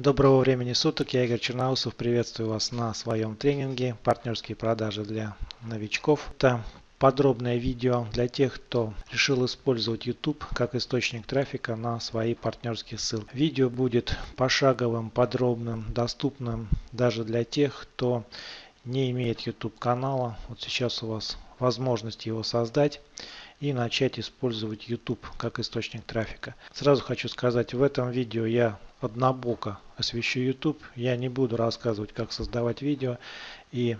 Доброго времени суток, я Игорь Черноусов, приветствую вас на своем тренинге «Партнерские продажи для новичков». Это подробное видео для тех, кто решил использовать YouTube как источник трафика на свои партнерские ссылки. Видео будет пошаговым, подробным, доступным даже для тех, кто не имеет YouTube канала. Вот сейчас у вас возможность его создать и начать использовать YouTube как источник трафика. Сразу хочу сказать, в этом видео я однобоко освещу YouTube. Я не буду рассказывать, как создавать видео. И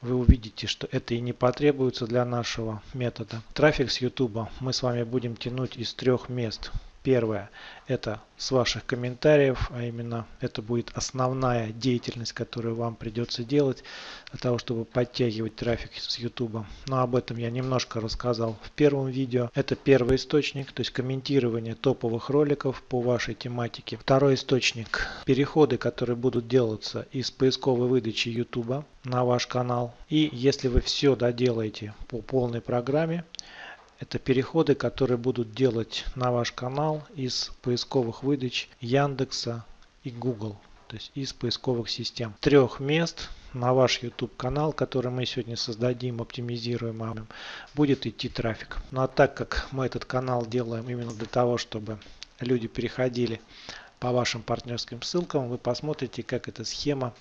вы увидите, что это и не потребуется для нашего метода. Трафик с YouTube мы с вами будем тянуть из трех мест. Первое – это с ваших комментариев, а именно это будет основная деятельность, которую вам придется делать для того, чтобы подтягивать трафик с YouTube. Но об этом я немножко рассказал в первом видео. Это первый источник, то есть комментирование топовых роликов по вашей тематике. Второй источник – переходы, которые будут делаться из поисковой выдачи YouTube на ваш канал. И если вы все доделаете по полной программе, это переходы, которые будут делать на ваш канал из поисковых выдач Яндекса и Google. То есть из поисковых систем. Трех мест на ваш YouTube канал, который мы сегодня создадим, оптимизируем, будет идти трафик. Ну а так как мы этот канал делаем именно для того, чтобы люди переходили по вашим партнерским ссылкам, вы посмотрите, как эта схема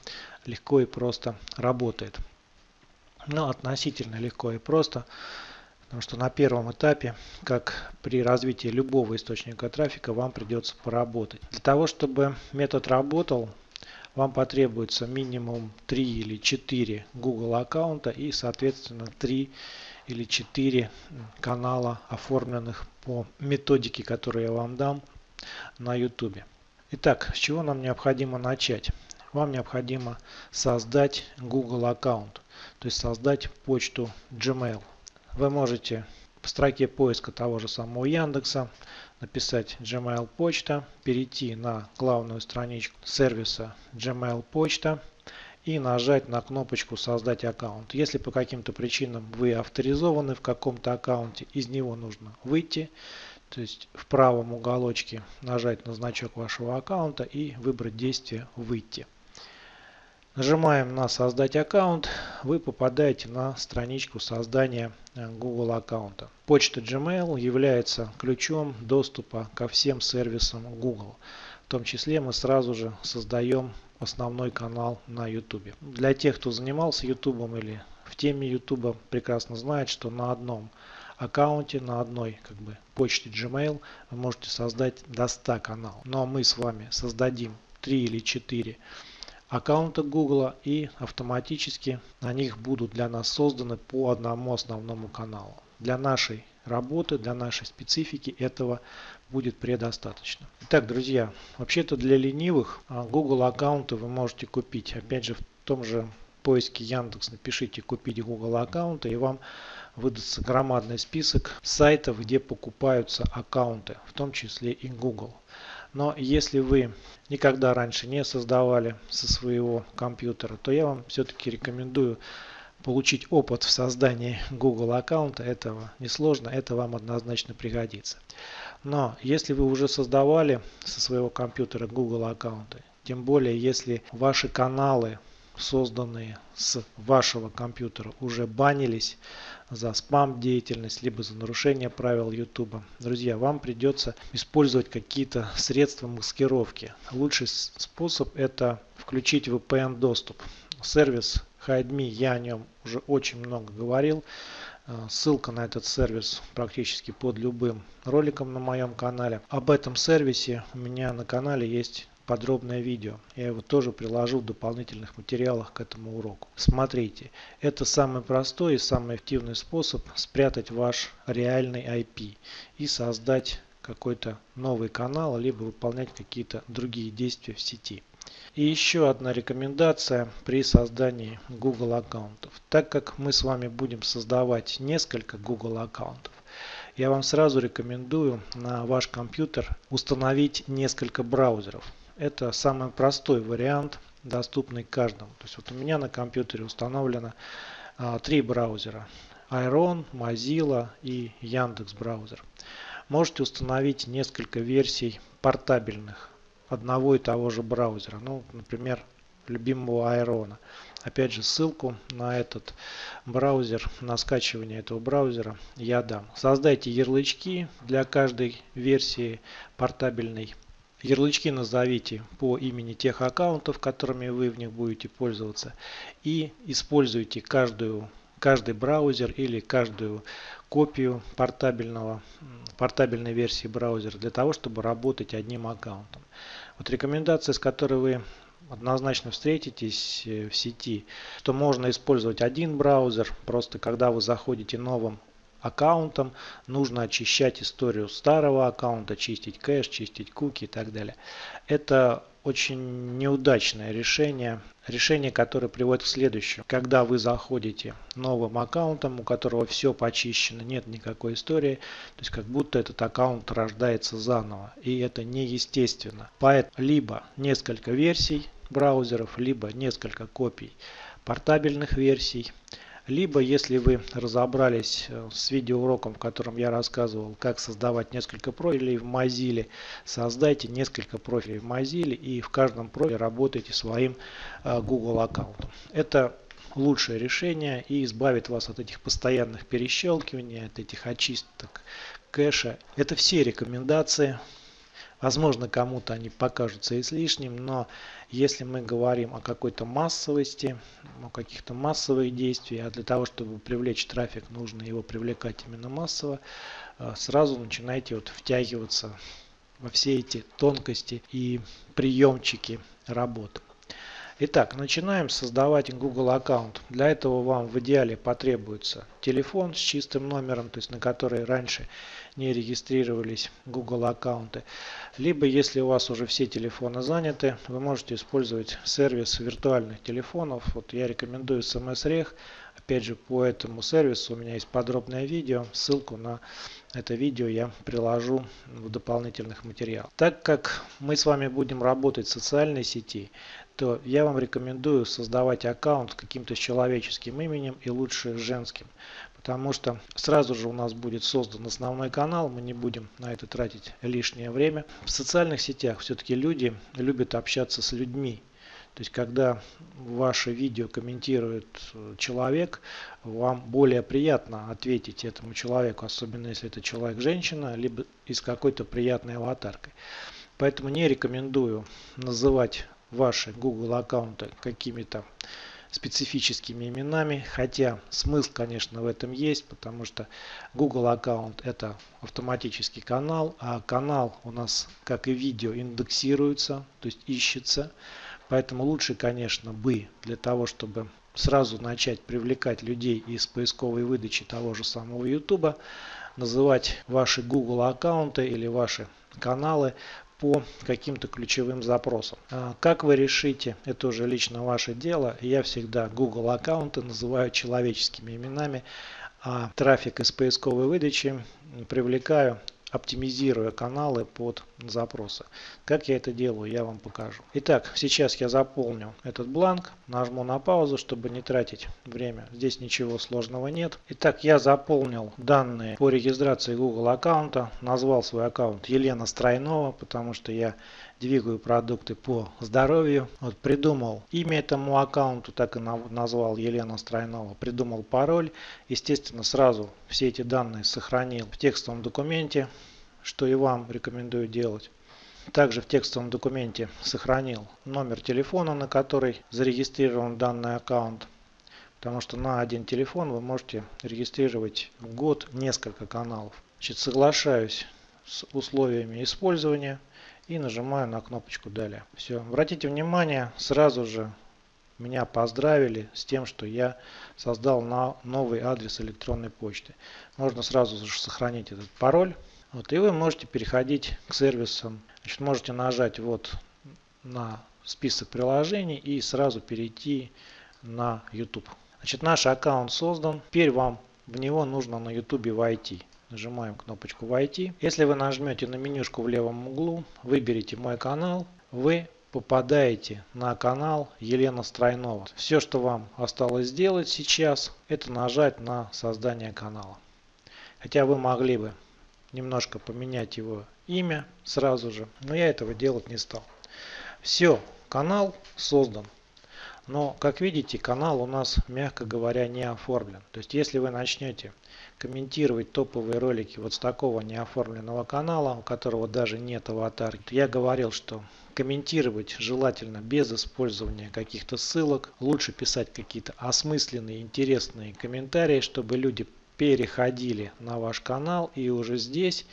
легко и просто работает. Ну, относительно легко и просто. Потому что на первом этапе, как при развитии любого источника трафика, вам придется поработать. Для того, чтобы метод работал, вам потребуется минимум 3 или 4 Google аккаунта и соответственно 3 или 4 канала, оформленных по методике, которую я вам дам на YouTube. Итак, с чего нам необходимо начать? Вам необходимо создать Google аккаунт, то есть создать почту Gmail. Вы можете в строке поиска того же самого Яндекса написать Gmail почта, перейти на главную страничку сервиса Gmail почта и нажать на кнопочку создать аккаунт. Если по каким-то причинам вы авторизованы в каком-то аккаунте, из него нужно выйти. То есть в правом уголочке нажать на значок вашего аккаунта и выбрать действие «Выйти». Нажимаем на «Создать аккаунт», вы попадаете на страничку создания э, Google аккаунта. Почта Gmail является ключом доступа ко всем сервисам Google. В том числе мы сразу же создаем основной канал на YouTube. Для тех, кто занимался YouTube или в теме YouTube, прекрасно знает, что на одном аккаунте, на одной как бы, почте Gmail вы можете создать до 100 каналов. Но мы с вами создадим 3 или 4 аккаунта Google и автоматически на них будут для нас созданы по одному основному каналу. Для нашей работы, для нашей специфики этого будет предостаточно. Итак, друзья, вообще-то для ленивых а, Google аккаунты вы можете купить. Опять же, в том же поиске Яндекс напишите купить Google аккаунты и вам выдастся громадный список сайтов, где покупаются аккаунты, в том числе и Google. Но если вы никогда раньше не создавали со своего компьютера, то я вам все-таки рекомендую получить опыт в создании Google аккаунта. Этого несложно, это вам однозначно пригодится. Но если вы уже создавали со своего компьютера Google аккаунты, тем более если ваши каналы созданные с вашего компьютера уже банились за спам деятельность, либо за нарушение правил YouTube. Друзья, вам придется использовать какие-то средства маскировки. Лучший способ это включить VPN доступ. Сервис HideMe, я о нем уже очень много говорил. Э, ссылка на этот сервис практически под любым роликом на моем канале. Об этом сервисе у меня на канале есть подробное видео. Я его тоже приложу в дополнительных материалах к этому уроку. Смотрите, это самый простой и самый эффективный способ спрятать ваш реальный IP и создать какой-то новый канал, либо выполнять какие-то другие действия в сети. И еще одна рекомендация при создании Google аккаунтов. Так как мы с вами будем создавать несколько Google аккаунтов, я вам сразу рекомендую на ваш компьютер установить несколько браузеров. Это самый простой вариант, доступный каждому. То есть вот у меня на компьютере установлено а, три браузера. Iron, Mozilla и Яндекс браузер. Можете установить несколько версий портабельных одного и того же браузера. Ну, например, любимого Айрона. Опять же, ссылку на этот браузер, на скачивание этого браузера я дам. Создайте ярлычки для каждой версии портабельной. Ярлычки назовите по имени тех аккаунтов, которыми вы в них будете пользоваться. И используйте каждую, каждый браузер или каждую копию портабельного, портабельной версии браузера для того, чтобы работать одним аккаунтом. Вот рекомендация, с которой вы однозначно встретитесь э, в сети, что можно использовать один браузер, просто когда вы заходите новым аккаунтом, нужно очищать историю старого аккаунта, чистить кэш, чистить куки и так далее. Это очень неудачное решение, решение, которое приводит к следующему. Когда вы заходите новым аккаунтом, у которого все почищено, нет никакой истории, то есть как будто этот аккаунт рождается заново, и это неестественно. Поэтому либо несколько версий браузеров, либо несколько копий портабельных версий, либо, если вы разобрались э, с видеоуроком, в котором я рассказывал, как создавать несколько профилей в Mozilla, создайте несколько профилей в Mozilla и в каждом профиле работайте своим э, Google аккаунтом. Это лучшее решение и избавит вас от этих постоянных перещелкиваний, от этих очисток кэша. Это все рекомендации Возможно, кому-то они покажутся излишним, но если мы говорим о какой-то массовости, о каких-то массовых действиях, а для того, чтобы привлечь трафик, нужно его привлекать именно массово, э, сразу начинайте вот втягиваться во все эти тонкости и приемчики работы. Итак, начинаем создавать Google аккаунт. Для этого вам в идеале потребуется телефон с чистым номером, то есть на который раньше не регистрировались Google аккаунты. Либо, если у вас уже все телефоны заняты, вы можете использовать сервис виртуальных телефонов. Вот я рекомендую SMS-Reg. Опять же, по этому сервису у меня есть подробное видео. Ссылку на это видео я приложу в дополнительных материалах. Так как мы с вами будем работать в социальной сети, то я вам рекомендую создавать аккаунт каким-то человеческим именем и лучше женским. Потому что сразу же у нас будет создан основной канал, мы не будем на это тратить лишнее время. В социальных сетях все-таки люди любят общаться с людьми. То есть, когда ваше видео комментирует человек, вам более приятно ответить этому человеку, особенно если это человек-женщина, либо из какой-то приятной аватаркой. Поэтому не рекомендую называть ваши Google аккаунты какими-то специфическими именами, хотя смысл, конечно, в этом есть, потому что Google аккаунт это автоматический канал, а канал у нас, как и видео, индексируется, то есть ищется. Поэтому лучше, конечно, бы для того, чтобы сразу начать привлекать людей из поисковой выдачи того же самого YouTube, называть ваши Google аккаунты или ваши каналы по каким-то ключевым запросам. А как вы решите, это уже лично ваше дело. Я всегда Google аккаунты называю человеческими именами, а трафик из поисковой выдачи привлекаю оптимизируя каналы под запросы. Как я это делаю, я вам покажу. Итак, сейчас я заполню этот бланк, нажму на паузу, чтобы не тратить время. Здесь ничего сложного нет. Итак, я заполнил данные по регистрации Google аккаунта, назвал свой аккаунт Елена Стройнова, потому что я двигаю продукты по здоровью. Вот придумал имя этому аккаунту, так и назвал Елена Стройнова. Придумал пароль. Естественно, сразу все эти данные сохранил в текстовом документе, что и вам рекомендую делать. Также в текстовом документе сохранил номер телефона, на который зарегистрирован данный аккаунт. Потому что на один телефон вы можете регистрировать в год несколько каналов. Значит, соглашаюсь с условиями использования и нажимаю на кнопочку далее. Все. Обратите внимание, сразу же меня поздравили с тем, что я создал на новый адрес электронной почты. Можно сразу же сохранить этот пароль. Вот, и вы можете переходить к сервисам. Значит, можете нажать вот на список приложений и сразу перейти на YouTube. Значит, наш аккаунт создан. Теперь вам в него нужно на YouTube войти. Нажимаем кнопочку «Войти». Если вы нажмете на менюшку в левом углу, выберите «Мой канал», вы попадаете на канал Елена Стройнова. Все, что вам осталось сделать сейчас, это нажать на создание канала. Хотя вы могли бы немножко поменять его имя сразу же, но я этого делать не стал. Все, канал создан. Но, как видите, канал у нас, мягко говоря, не оформлен. То есть, если вы начнете комментировать топовые ролики вот с такого неоформленного канала, у которого даже нет аватарки, я говорил, что комментировать желательно без использования каких-то ссылок. Лучше писать какие-то осмысленные, интересные комментарии, чтобы люди переходили на ваш канал и уже здесь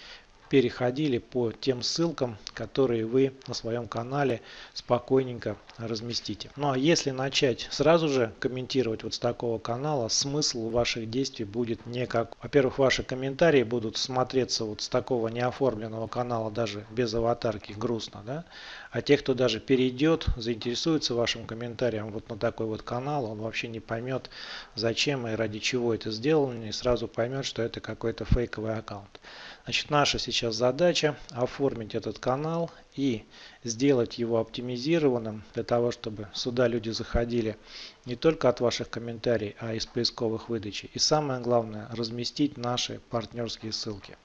переходили по тем ссылкам, которые вы на своем канале спокойненько разместите. Ну а если начать сразу же комментировать вот с такого канала, смысл ваших действий будет не как... Во-первых, ваши комментарии будут смотреться вот с такого неоформленного канала, даже без аватарки, грустно, да? А те, кто даже перейдет, заинтересуется вашим комментарием вот на такой вот канал, он вообще не поймет, зачем и ради чего это сделано, и сразу поймет, что это какой-то фейковый аккаунт. Значит, наша сейчас задача оформить этот канал и сделать его оптимизированным для того, чтобы сюда люди заходили не только от ваших комментариев, а из поисковых выдачи. И самое главное, разместить наши партнерские ссылки.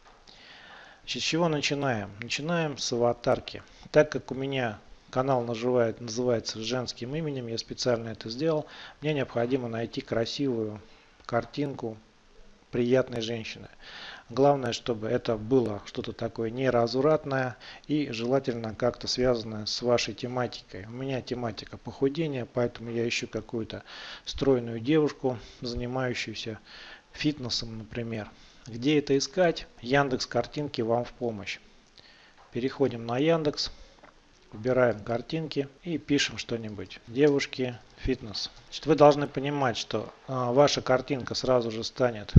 Значит, с чего начинаем? Начинаем с аватарки. Так как у меня канал наживает, называется женским именем, я специально это сделал, мне необходимо найти красивую картинку приятной женщины. Главное, чтобы это было что-то такое неразуратное и желательно как-то связанное с вашей тематикой. У меня тематика похудения, поэтому я ищу какую-то стройную девушку, занимающуюся фитнесом, например. Где это искать? Яндекс картинки вам в помощь. Переходим на Яндекс, выбираем картинки и пишем что-нибудь. Девушки, фитнес. Значит, вы должны понимать, что а, ваша картинка сразу же станет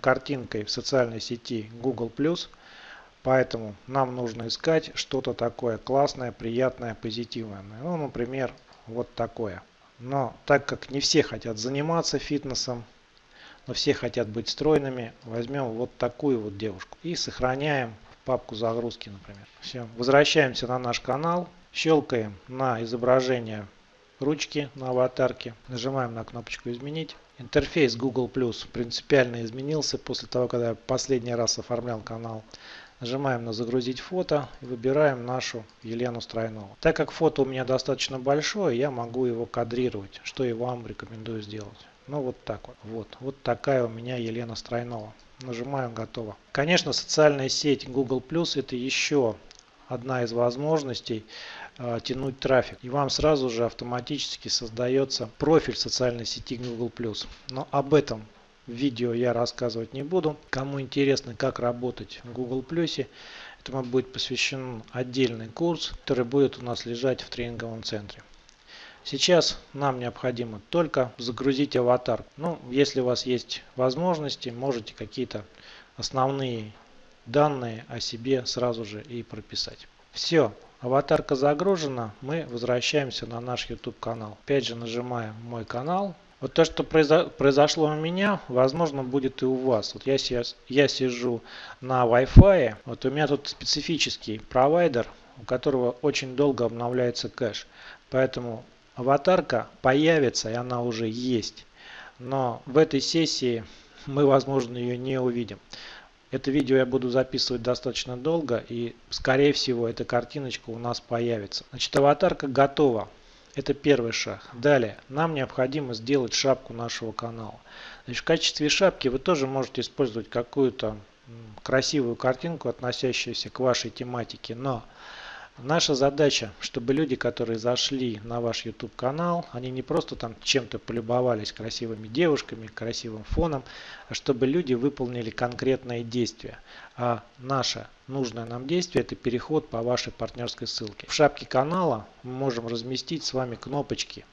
картинкой в социальной сети Google+, поэтому нам нужно искать что-то такое классное, приятное, позитивное. Ну, например, вот такое. Но так как не все хотят заниматься фитнесом, но все хотят быть стройными, возьмем вот такую вот девушку и сохраняем в папку загрузки, например. Все, возвращаемся на наш канал, щелкаем на изображение ручки на аватарке, нажимаем на кнопочку изменить. Интерфейс Google Plus принципиально изменился после того, когда я последний раз оформлял канал. Нажимаем на загрузить фото и выбираем нашу Елену Стройнову. Так как фото у меня достаточно большое, я могу его кадрировать, что и вам рекомендую сделать. Ну вот так вот. Вот, вот такая у меня Елена Стройнова. Нажимаем готово. Конечно, социальная сеть Google Plus это еще одна из возможностей тянуть трафик. И вам сразу же автоматически создается профиль социальной сети Google+. Но об этом видео я рассказывать не буду. Кому интересно, как работать в Google+, этому будет посвящен отдельный курс, который будет у нас лежать в тренинговом центре. Сейчас нам необходимо только загрузить аватар. Ну, если у вас есть возможности, можете какие-то основные данные о себе сразу же и прописать. Все, аватарка загружена, мы возвращаемся на наш YouTube канал. Опять же нажимаем мой канал. Вот то, что произошло у меня, возможно, будет и у вас. Вот я, сейчас, я сижу на Wi-Fi. Вот у меня тут специфический провайдер, у которого очень долго обновляется кэш. Поэтому аватарка появится, и она уже есть. Но в этой сессии мы, возможно, ее не увидим. Это видео я буду записывать достаточно долго и скорее всего эта картиночка у нас появится. Значит аватарка готова. Это первый шаг. Далее нам необходимо сделать шапку нашего канала. Значит, в качестве шапки вы тоже можете использовать какую-то красивую картинку, относящуюся к вашей тематике, но Наша задача, чтобы люди, которые зашли на ваш YouTube канал, они не просто там чем-то полюбовались красивыми девушками, красивым фоном, а чтобы люди выполнили конкретное действие. А наше нужное нам действие это переход по вашей партнерской ссылке. В шапке канала мы можем разместить с вами кнопочки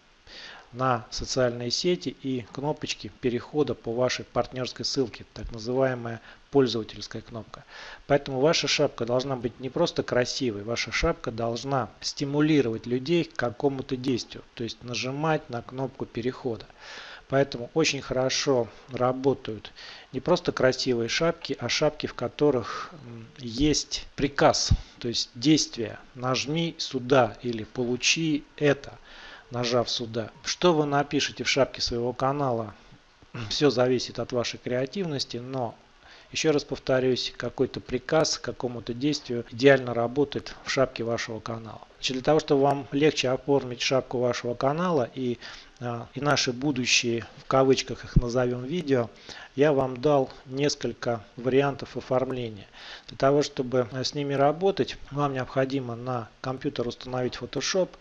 на социальные сети и кнопочки перехода по вашей партнерской ссылке, так называемая пользовательская кнопка. Поэтому ваша шапка должна быть не просто красивой, ваша шапка должна стимулировать людей к какому-то действию, то есть нажимать на кнопку перехода. Поэтому очень хорошо работают не просто красивые шапки, а шапки, в которых есть приказ, то есть действие. Нажми сюда или получи это нажав сюда. Что вы напишите в шапке своего канала, все зависит от вашей креативности, но Еще раз повторюсь, какой-то приказ к какому-то действию идеально работает в шапке вашего канала. Значит, для того, чтобы вам легче оформить шапку вашего канала и, а, и наши будущие, в кавычках их назовем, видео, я вам дал несколько вариантов оформления. Для того, чтобы с ними работать, вам необходимо на компьютер установить Photoshop, а,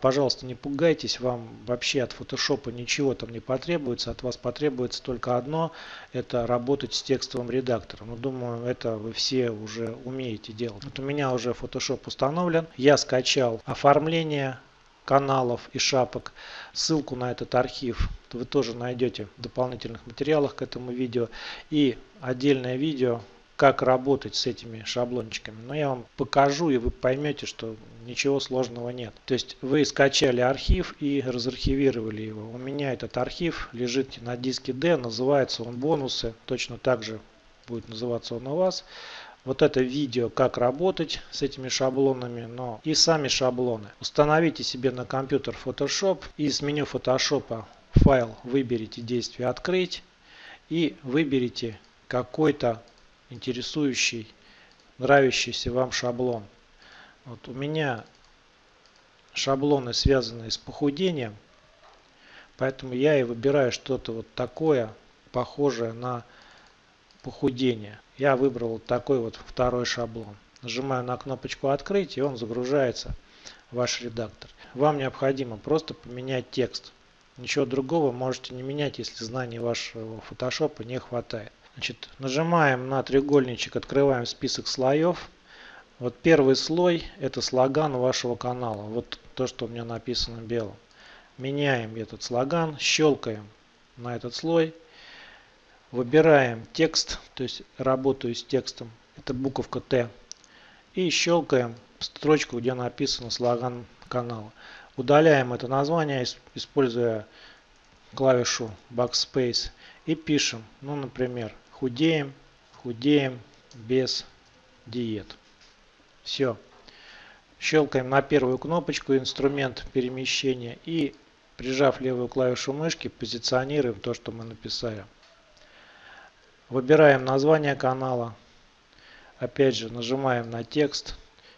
пожалуйста, не пугайтесь, вам вообще от фотошопа ничего там не потребуется, от вас потребуется только одно, это работать с текстовым редактором. Ну, думаю, это вы все уже умеете делать. Вот у меня уже Photoshop установлен, я скачал оформление каналов и шапок. Ссылку на этот архив вы тоже найдете в дополнительных материалах к этому видео. И отдельное видео как работать с этими шаблончиками. Но я вам покажу и вы поймете, что ничего сложного нет. То есть вы скачали архив и разархивировали его. У меня этот архив лежит на диске D, называется он бонусы. Точно так же будет называться он у вас. Вот это видео, как работать с этими шаблонами, но и сами шаблоны. Установите себе на компьютер Photoshop и с меню Photoshop файл выберите действие «Открыть» и выберите какой-то интересующий, нравящийся вам шаблон. Вот у меня шаблоны связанные с похудением, поэтому я и выбираю что-то вот такое, похожее на похудение. Я выбрал вот такой вот второй шаблон. Нажимаю на кнопочку «Открыть» и он загружается в ваш редактор. Вам необходимо просто поменять текст. Ничего другого можете не менять, если знаний вашего фотошопа не хватает. Значит, нажимаем на треугольничек, открываем список слоев. Вот первый слой это слоган вашего канала. Вот то, что у меня написано белым. Меняем этот слоган, щелкаем на этот слой. Выбираем текст, то есть работаю с текстом. Это буковка Т. И щелкаем строчку, где написано слоган канала. Удаляем это название, используя клавишу Backspace. И пишем, ну, например, худеем, худеем без диет. Все. Щелкаем на первую кнопочку инструмент перемещения и прижав левую клавишу мышки позиционируем то, что мы написали. Выбираем название канала. Опять же нажимаем на текст.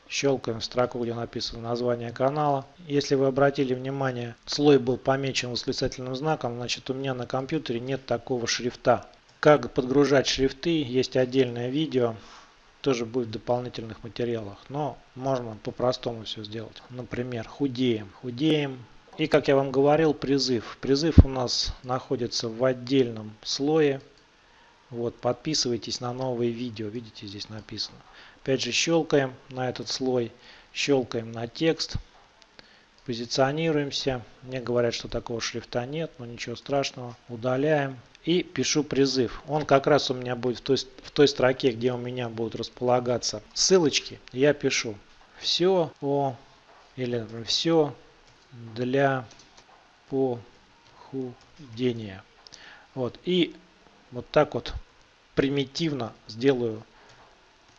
Щелкаем строку, где написано название канала. Если вы обратили внимание, слой был помечен восклицательным знаком, значит у меня на компьютере нет такого шрифта. Как подгружать шрифты, есть отдельное видео, тоже будет в дополнительных материалах. Но можно по-простому все сделать. Например, худеем. Худеем. И как я вам говорил, призыв. Призыв у нас находится в отдельном слое. Вот, подписывайтесь на новые видео. Видите, здесь написано. Опять же, щелкаем на этот слой. Щелкаем на текст. Позиционируемся. Мне говорят, что такого шрифта нет, но ничего страшного. Удаляем и пишу призыв. Он как раз у меня будет в той, в той строке, где у меня будут располагаться ссылочки. Я пишу все о или все для похудения. Вот. И вот так вот примитивно сделаю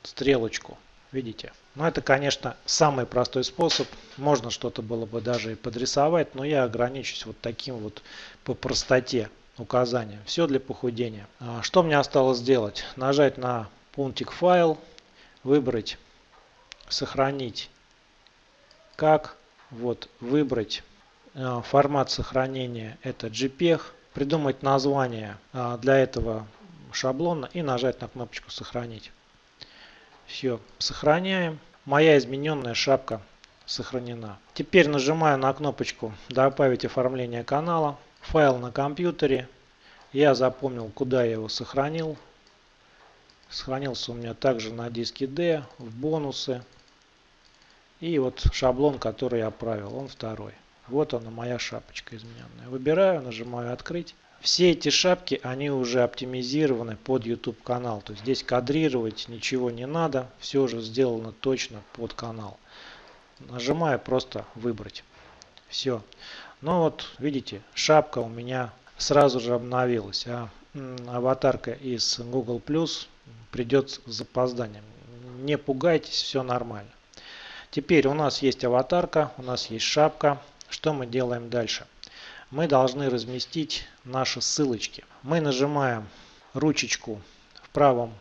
стрелочку. Видите? Но это, конечно, самый простой способ. Можно что-то было бы даже и подрисовать, но я ограничусь вот таким вот по простоте указания. Все для похудения. А, что мне осталось сделать? Нажать на пунктик файл, выбрать сохранить как, вот выбрать а, формат сохранения это JPEG, придумать название а, для этого шаблона и нажать на кнопочку сохранить. Все, сохраняем. Моя измененная шапка сохранена. Теперь нажимаю на кнопочку добавить оформление канала файл на компьютере. Я запомнил, куда я его сохранил. Сохранился у меня также на диске D, в бонусы. И вот шаблон, который я правил, он второй. Вот она моя шапочка измененная. Выбираю, нажимаю открыть. Все эти шапки, они уже оптимизированы под YouTube канал. То есть здесь кадрировать ничего не надо. Все уже сделано точно под канал. Нажимаю просто выбрать. Все. Ну вот, видите, шапка у меня сразу же обновилась, а аватарка из Google Plus придет с запозданием. Не пугайтесь, все нормально. Теперь у нас есть аватарка, у нас есть шапка. Что мы делаем дальше? Мы должны разместить наши ссылочки. Мы нажимаем ручечку в правом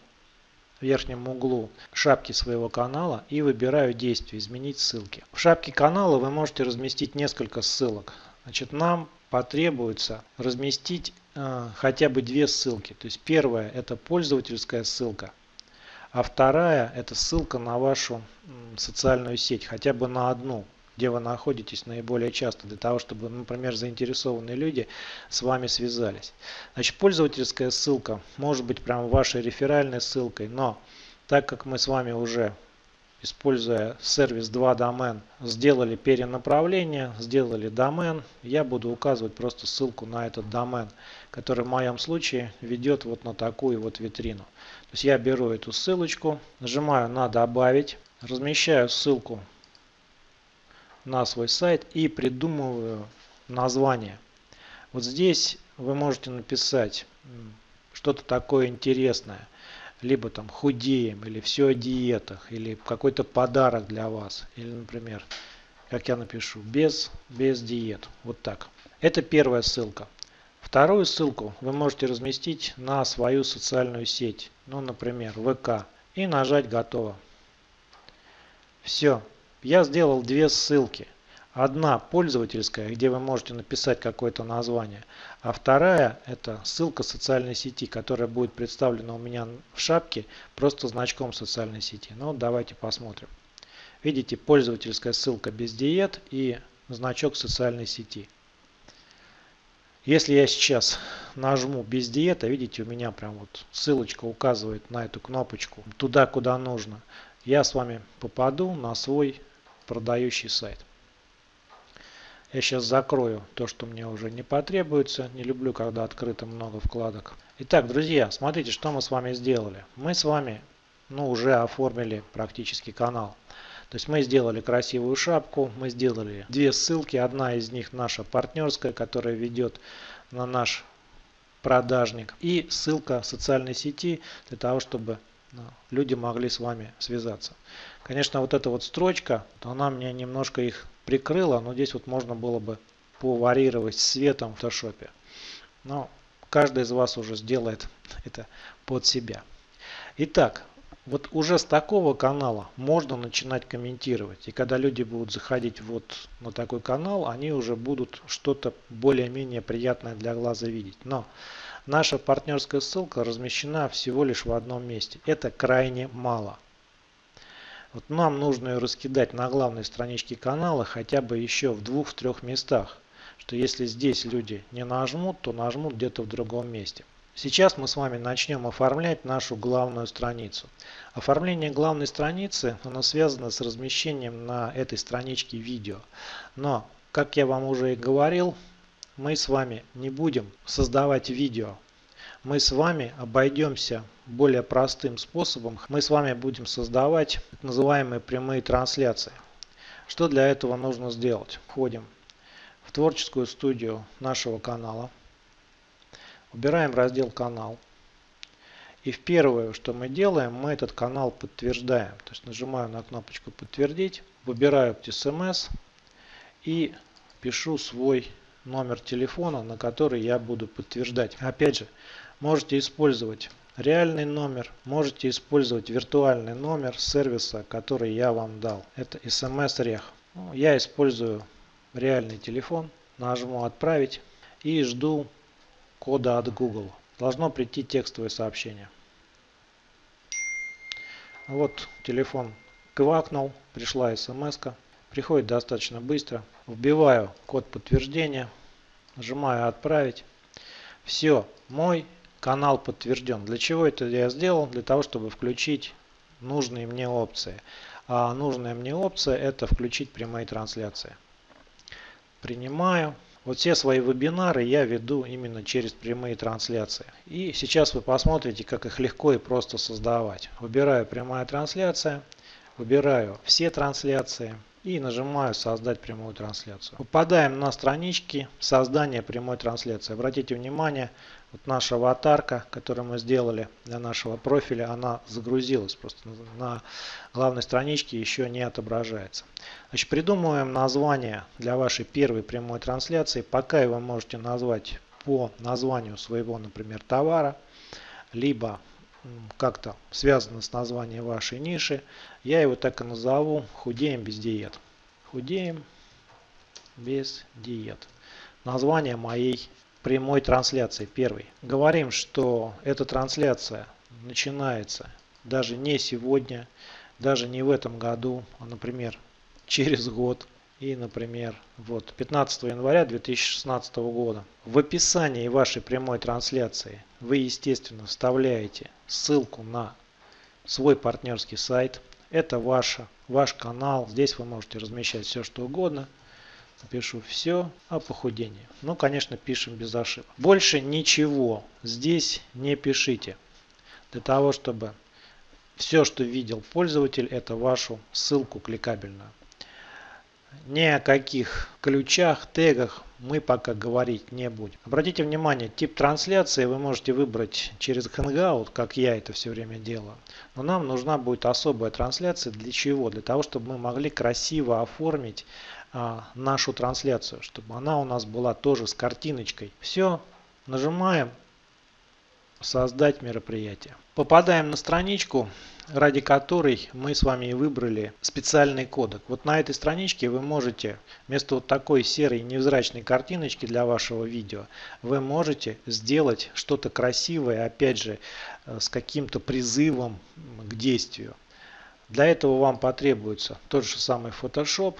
верхнем углу шапки своего канала и выбираю действие «Изменить ссылки». В шапке канала вы можете разместить несколько ссылок. Значит, нам потребуется разместить э, хотя бы две ссылки. То есть первая это пользовательская ссылка, а вторая это ссылка на вашу социальную сеть, хотя бы на одну где вы находитесь наиболее часто, для того, чтобы, например, заинтересованные люди с вами связались. Значит, пользовательская ссылка может быть прям вашей реферальной ссылкой, но так как мы с вами уже используя сервис 2 домен, сделали перенаправление, сделали домен, я буду указывать просто ссылку на этот домен, который в моем случае ведет вот на такую вот витрину. То есть я беру эту ссылочку, нажимаю на добавить, размещаю ссылку на свой сайт и придумываю название. Вот здесь вы можете написать что-то такое интересное. Либо там худеем, или все о диетах, или какой-то подарок для вас. Или, например, как я напишу, без, без диет. Вот так. Это первая ссылка. Вторую ссылку вы можете разместить на свою социальную сеть. Ну, например, ВК. И нажать «Готово». Все. Я сделал две ссылки. Одна пользовательская, где вы можете написать какое-то название, а вторая это ссылка социальной сети, которая будет представлена у меня в шапке просто значком социальной сети. Ну давайте посмотрим. Видите, пользовательская ссылка без диет и значок социальной сети. Если я сейчас нажму без диета, видите, у меня прям вот ссылочка указывает на эту кнопочку туда, куда нужно. Я с вами попаду на свой продающий сайт. Я сейчас закрою то, что мне уже не потребуется. Не люблю, когда открыто много вкладок. Итак, друзья, смотрите, что мы с вами сделали. Мы с вами ну, уже оформили практически канал. То есть мы сделали красивую шапку, мы сделали две ссылки. Одна из них наша партнерская, которая ведет на наш продажник. И ссылка социальной сети для того, чтобы люди могли с вами связаться. Конечно, вот эта вот строчка, она мне немножко их прикрыла, но здесь вот можно было бы поварьировать светом в фотошопе. Но каждый из вас уже сделает это под себя. Итак, вот уже с такого канала можно начинать комментировать. И когда люди будут заходить вот на такой канал, они уже будут что-то более-менее приятное для глаза видеть. Но Наша партнерская ссылка размещена всего лишь в одном месте. Это крайне мало. Вот нам нужно ее раскидать на главной страничке канала хотя бы еще в двух-трех местах. Что если здесь люди не нажмут, то нажмут где-то в другом месте. Сейчас мы с вами начнем оформлять нашу главную страницу. Оформление главной страницы оно связано с размещением на этой страничке видео. Но, как я вам уже и говорил, мы с вами не будем создавать видео. Мы с вами обойдемся более простым способом. Мы с вами будем создавать так называемые прямые трансляции. Что для этого нужно сделать? Входим в творческую студию нашего канала. Убираем раздел «Канал». И в первое, что мы делаем, мы этот канал подтверждаем. То есть нажимаю на кнопочку «Подтвердить», выбираю смс и пишу свой номер телефона, на который я буду подтверждать. Опять же, можете использовать реальный номер, можете использовать виртуальный номер сервиса, который я вам дал. Это SMS-рех. Ну, я использую реальный телефон, нажму «Отправить» и жду кода от Google. Должно прийти текстовое сообщение. Вот телефон квакнул, пришла смс -ка. Приходит достаточно быстро. Вбиваю код подтверждения. Нажимаю «Отправить». Все, мой канал подтвержден. Для чего это я сделал? Для того, чтобы включить нужные мне опции. А нужная мне опция это включить прямые трансляции. Принимаю. Вот все свои вебинары я веду именно через прямые трансляции. И сейчас вы посмотрите, как их легко и просто создавать. Выбираю прямая трансляция, выбираю все трансляции и нажимаю создать прямую трансляцию. Попадаем на странички создания прямой трансляции. Обратите внимание, вот наша аватарка, которую мы сделали для нашего профиля, она загрузилась. Просто на главной страничке еще не отображается. Значит, придумываем название для вашей первой прямой трансляции. Пока вы можете назвать по названию своего, например, товара, либо как-то связано с названием вашей ниши. Я его так и назову «Худеем без диет». Худеем без диет. Название моей прямой трансляции первый. Говорим, что эта трансляция начинается даже не сегодня, даже не в этом году, а, например, через год. И, например, вот 15 января 2016 года. В описании вашей прямой трансляции вы, естественно, вставляете ссылку на свой партнерский сайт. Это ваша, ваш канал. Здесь вы можете размещать все, что угодно. Напишу все о похудении. Ну, конечно, пишем без ошибок. Больше ничего здесь не пишите. Для того, чтобы все, что видел пользователь, это вашу ссылку кликабельную. Ни о каких ключах, тегах мы пока говорить не будем. Обратите внимание, тип трансляции вы можете выбрать через Hangout, как я это все время делаю. Но нам нужна будет особая трансляция. Для чего? Для того, чтобы мы могли красиво оформить а, нашу трансляцию, чтобы она у нас была тоже с картиночкой. Все, нажимаем создать мероприятие. Попадаем на страничку, ради которой мы с вами и выбрали специальный кодек. Вот на этой страничке вы можете вместо вот такой серой невзрачной картиночки для вашего видео, вы можете сделать что-то красивое, опять же, э, с каким-то призывом к действию. Для этого вам потребуется тот же самый Photoshop,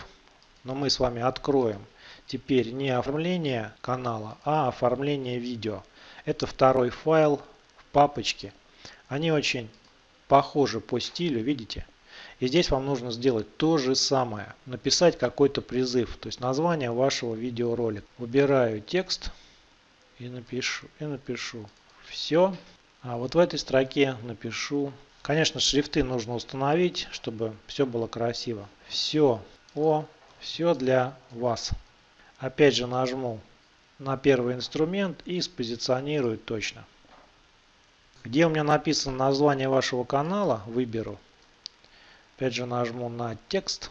но мы с вами откроем теперь не оформление канала, а оформление видео. Это второй файл в папочке. Они очень похожи по стилю, видите? И здесь вам нужно сделать то же самое. Написать какой-то призыв, то есть название вашего видеоролика. Выбираю текст и напишу. И напишу все. А вот в этой строке напишу. Конечно, шрифты нужно установить, чтобы все было красиво. Все о, все для вас. Опять же нажму на первый инструмент и спозиционирую точно. Где у меня написано название вашего канала, выберу. Опять же нажму на текст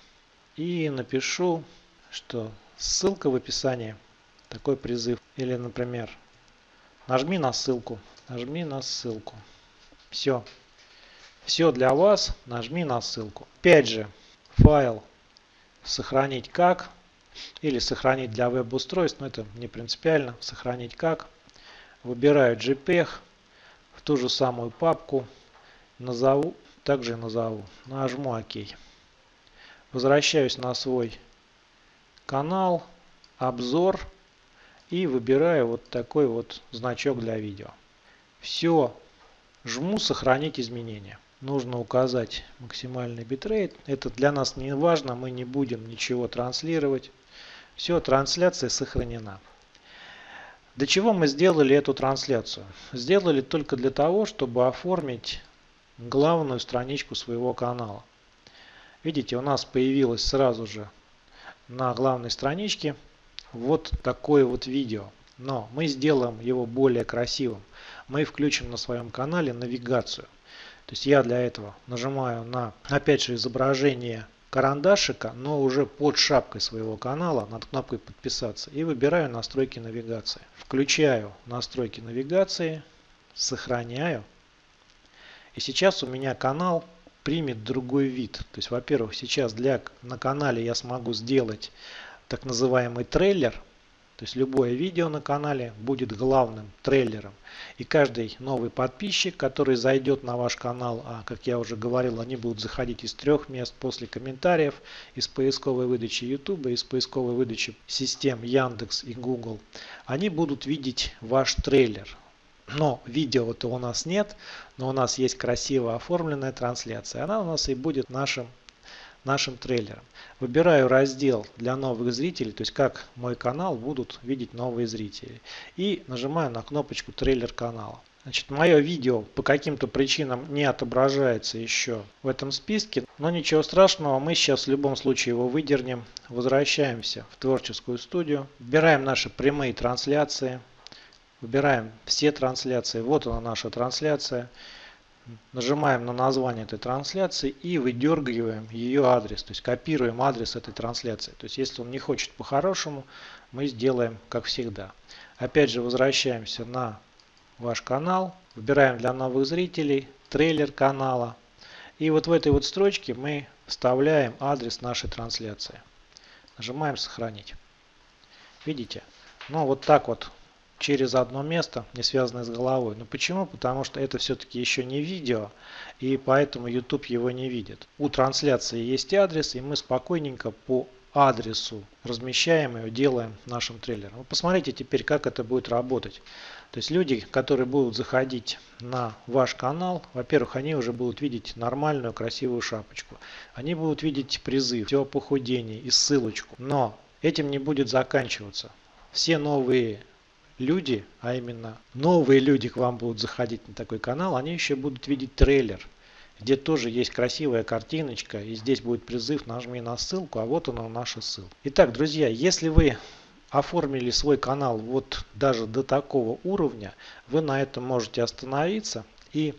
и напишу, что ссылка в описании, такой призыв. Или, например, нажми на ссылку, нажми на ссылку. Все. Все для вас, нажми на ссылку. Опять же, файл сохранить как или сохранить для веб-устройств, но это не принципиально, сохранить как. Выбираю JPEG, в ту же самую папку, назову, также назову, нажму ОК. Возвращаюсь на свой канал, обзор и выбираю вот такой вот значок для видео. Все, жму сохранить изменения нужно указать максимальный битрейт. Это для нас не важно, мы не будем ничего транслировать. Все, трансляция сохранена. Для чего мы сделали эту трансляцию? Сделали только для того, чтобы оформить главную страничку своего канала. Видите, у нас появилось сразу же на главной страничке вот такое вот видео. Но мы сделаем его более красивым. Мы включим на своем канале навигацию. То есть я для этого нажимаю на, опять же, изображение карандашика, но уже под шапкой своего канала над кнопкой подписаться и выбираю настройки навигации. Включаю настройки навигации, сохраняю. И сейчас у меня канал примет другой вид. То есть, во-первых, сейчас для, на канале я смогу сделать так называемый трейлер, то есть любое видео на канале будет главным трейлером. И каждый новый подписчик, который зайдет на ваш канал, а как я уже говорил, они будут заходить из трех мест после комментариев, из поисковой выдачи YouTube, из поисковой выдачи систем Яндекс и Google, они будут видеть ваш трейлер. Но видео-то у нас нет, но у нас есть красиво оформленная трансляция. Она у нас и будет нашим нашим трейлером. Выбираю раздел для новых зрителей, то есть как мой канал будут видеть новые зрители. И нажимаю на кнопочку трейлер канала. Значит, мое видео по каким-то причинам не отображается еще в этом списке, но ничего страшного, мы сейчас в любом случае его выдернем. Возвращаемся в творческую студию, выбираем наши прямые трансляции, выбираем все трансляции, вот она наша трансляция. Нажимаем на название этой трансляции и выдергиваем ее адрес, то есть копируем адрес этой трансляции. То есть если он не хочет по-хорошему, мы сделаем как всегда. Опять же возвращаемся на ваш канал, выбираем для новых зрителей трейлер канала. И вот в этой вот строчке мы вставляем адрес нашей трансляции. Нажимаем сохранить. Видите? Ну вот так вот через одно место, не связанное с головой. Но почему? Потому что это все-таки еще не видео, и поэтому YouTube его не видит. У трансляции есть адрес, и мы спокойненько по адресу размещаем ее, делаем нашим трейлером. Посмотрите теперь, как это будет работать. То есть люди, которые будут заходить на ваш канал, во-первых, они уже будут видеть нормальную красивую шапочку. Они будут видеть призыв, все о похудении и ссылочку. Но этим не будет заканчиваться. Все новые люди, а именно новые люди к вам будут заходить на такой канал, они еще будут видеть трейлер, где тоже есть красивая картиночка, и здесь будет призыв «нажми на ссылку», а вот она наша ссылка. Итак, друзья, если вы оформили свой канал вот даже до такого уровня, вы на этом можете остановиться и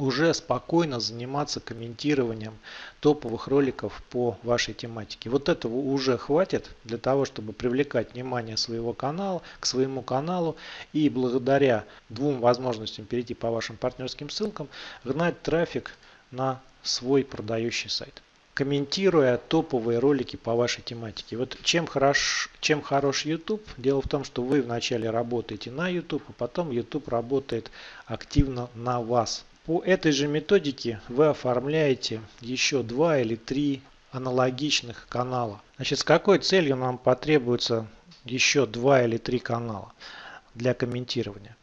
уже спокойно заниматься комментированием топовых роликов по вашей тематике. Вот этого уже хватит для того, чтобы привлекать внимание своего канала к своему каналу и благодаря двум возможностям перейти по вашим партнерским ссылкам гнать трафик на свой продающий сайт комментируя топовые ролики по вашей тематике. Вот чем хорош, чем хорош YouTube? Дело в том, что вы вначале работаете на YouTube, а потом YouTube работает активно на вас. По этой же методике вы оформляете еще два или три аналогичных канала. Значит, с какой целью нам потребуется еще два или три канала для комментирования?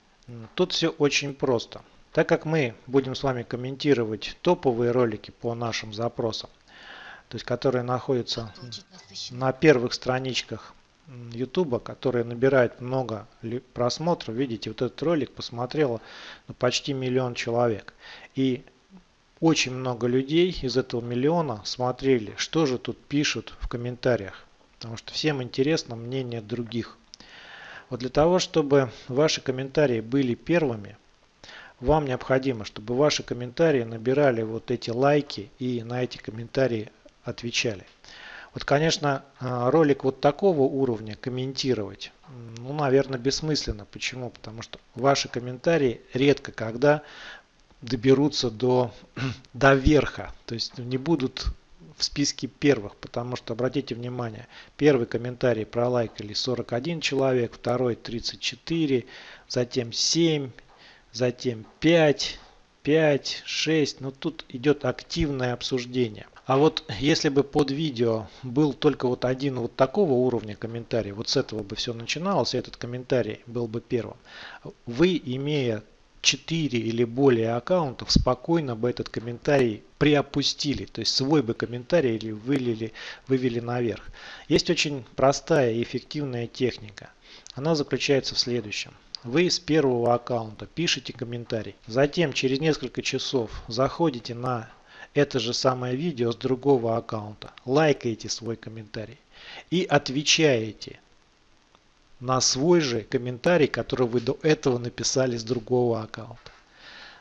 Тут все очень просто. Так как мы будем с вами комментировать топовые ролики по нашим запросам, то есть которые находятся на первых страничках YouTube, который набирает много просмотров. Видите, вот этот ролик посмотрело ну, почти миллион человек. И очень много людей из этого миллиона смотрели, что же тут пишут в комментариях. Потому что всем интересно мнение других. Вот для того, чтобы ваши комментарии были первыми, вам необходимо, чтобы ваши комментарии набирали вот эти лайки и на эти комментарии отвечали. Вот, конечно, а, ролик вот такого уровня комментировать, ну, наверное, бессмысленно. Почему? Потому что ваши комментарии редко когда доберутся до, до верха. То есть не будут в списке первых, потому что, обратите внимание, первый комментарий пролайкали 41 человек, второй 34, затем 7, затем 5, 5, 6. Но тут идет активное обсуждение. А вот если бы под видео был только вот один вот такого уровня комментарий, вот с этого бы все начиналось, и этот комментарий был бы первым, вы, имея 4 или более аккаунтов, спокойно бы этот комментарий приопустили, то есть свой бы комментарий или вылили, вывели наверх. Есть очень простая и эффективная техника. Она заключается в следующем. Вы с первого аккаунта пишите комментарий. Затем через несколько часов заходите на это же самое видео с другого аккаунта, лайкаете свой комментарий и отвечаете на свой же комментарий, который вы до этого написали с другого аккаунта.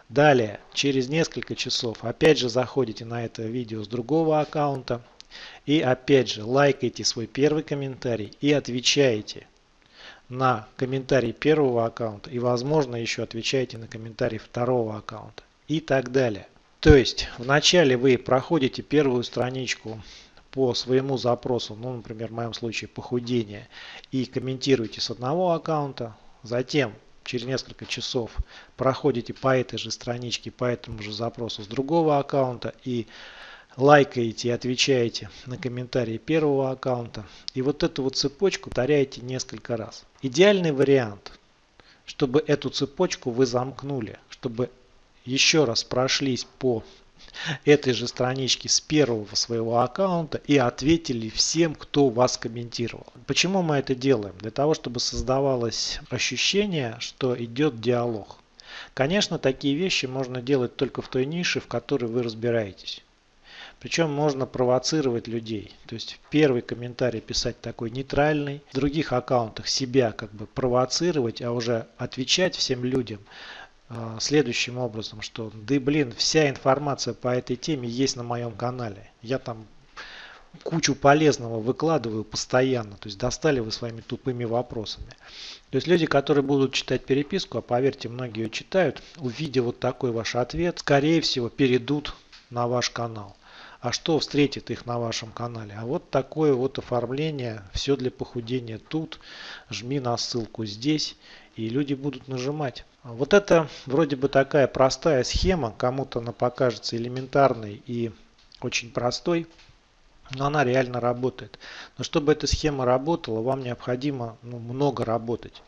Далее, через несколько часов, опять же заходите на это видео с другого аккаунта и опять же лайкаете свой первый комментарий и отвечаете на комментарий первого аккаунта и возможно еще отвечаете на комментарий второго аккаунта и так далее. То есть вначале вы проходите первую страничку по своему запросу, ну, например, в моем случае похудение, и комментируете с одного аккаунта, затем через несколько часов проходите по этой же страничке, по этому же запросу с другого аккаунта и лайкаете и отвечаете на комментарии первого аккаунта. И вот эту вот цепочку повторяете несколько раз. Идеальный вариант, чтобы эту цепочку вы замкнули, чтобы еще раз прошлись по этой же страничке с первого своего аккаунта и ответили всем, кто вас комментировал. Почему мы это делаем? Для того, чтобы создавалось ощущение, что идет диалог. Конечно, такие вещи можно делать только в той нише, в которой вы разбираетесь. Причем можно провоцировать людей. То есть первый комментарий писать такой нейтральный, в других аккаунтах себя как бы провоцировать, а уже отвечать всем людям следующим образом, что да блин, вся информация по этой теме есть на моем канале. Я там кучу полезного выкладываю постоянно. То есть достали вы своими тупыми вопросами. То есть люди, которые будут читать переписку, а поверьте, многие ее читают, увидев вот такой ваш ответ, скорее всего перейдут на ваш канал. А что встретит их на вашем канале? А вот такое вот оформление, все для похудения тут, жми на ссылку здесь, и люди будут нажимать. Вот это вроде бы такая простая схема, кому-то она покажется элементарной и очень простой, но она реально работает. Но чтобы эта схема работала, вам необходимо ну, много работать.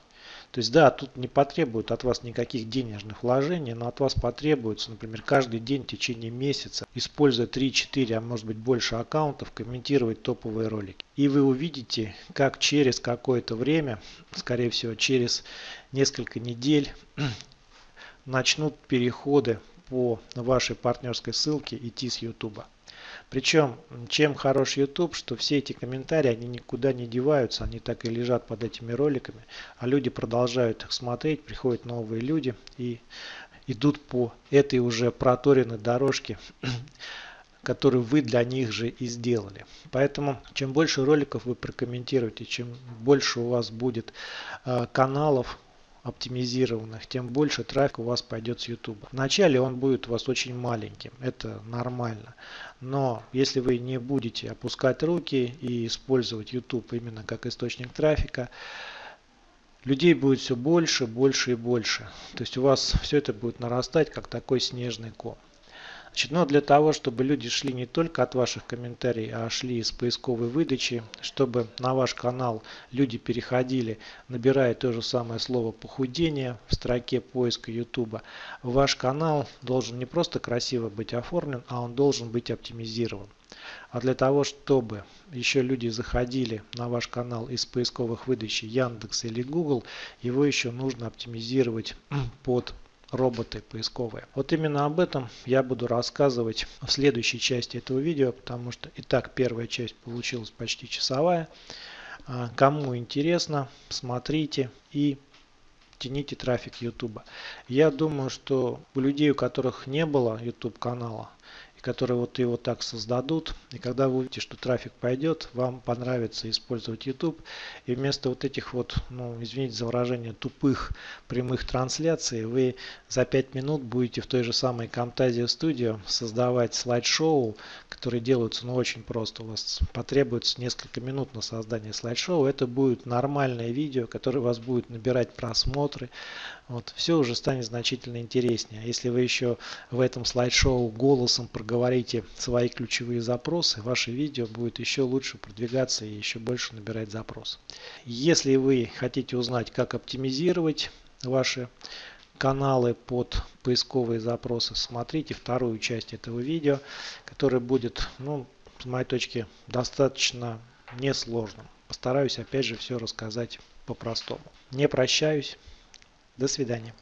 То есть да, тут не потребуют от вас никаких денежных вложений, но от вас потребуется, например, каждый день в течение месяца, используя 3-4, а может быть больше аккаунтов, комментировать топовые ролики. И вы увидите, как через какое-то время, скорее всего через несколько недель, начнут переходы по вашей партнерской ссылке идти с YouTube. Причем, чем хорош YouTube, что все эти комментарии, они никуда не деваются, они так и лежат под этими роликами, а люди продолжают их смотреть, приходят новые люди и идут по этой уже проторенной дорожке, которую вы для них же и сделали. Поэтому, чем больше роликов вы прокомментируете, чем больше у вас будет э, каналов, оптимизированных, тем больше трафика у вас пойдет с YouTube. Вначале он будет у вас очень маленьким, это нормально. Но если вы не будете опускать руки и использовать YouTube именно как источник трафика, людей будет все больше, больше и больше. То есть у вас все это будет нарастать как такой снежный ком. Значит, но для того, чтобы люди шли не только от ваших комментариев, а шли из поисковой выдачи, чтобы на ваш канал люди переходили, набирая то же самое слово похудение в строке поиска YouTube, ваш канал должен не просто красиво быть оформлен, а он должен быть оптимизирован. А для того, чтобы еще люди заходили на ваш канал из поисковых выдачи Яндекс или Google, его еще нужно оптимизировать под роботы поисковые. Вот именно об этом я буду рассказывать в следующей части этого видео, потому что и так первая часть получилась почти часовая. А, кому интересно, смотрите и тяните трафик YouTube. Я думаю, что у людей, у которых не было YouTube канала, которые вот его так создадут. И когда вы увидите, что трафик пойдет, вам понравится использовать YouTube. И вместо вот этих вот, ну, извините за выражение, тупых прямых трансляций, вы за 5 минут будете в той же самой Camtasia Studio создавать слайд-шоу, которые делаются, ну, очень просто. У вас потребуется несколько минут на создание слайд-шоу. Это будет нормальное видео, которое вас будет набирать просмотры. Вот, все уже станет значительно интереснее. Если вы еще в этом слайд-шоу голосом проговорите свои ключевые запросы, ваше видео будет еще лучше продвигаться и еще больше набирать запрос. Если вы хотите узнать, как оптимизировать ваши каналы под поисковые запросы, смотрите вторую часть этого видео, которая будет, ну, с моей точки, достаточно несложным. Постараюсь опять же все рассказать по-простому. Не прощаюсь. До свидания.